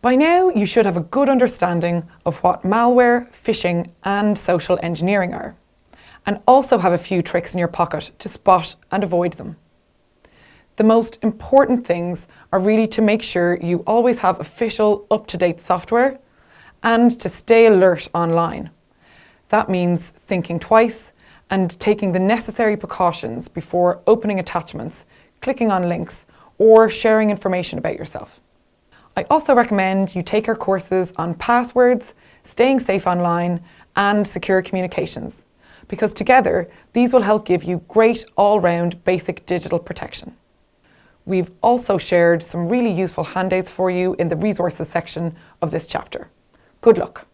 By now, you should have a good understanding of what malware, phishing and social engineering are, and also have a few tricks in your pocket to spot and avoid them. The most important things are really to make sure you always have official, up-to-date software and to stay alert online. That means thinking twice and taking the necessary precautions before opening attachments, clicking on links or sharing information about yourself. I also recommend you take our courses on passwords, staying safe online and secure communications because together these will help give you great all-round basic digital protection. We've also shared some really useful handouts for you in the resources section of this chapter. Good luck.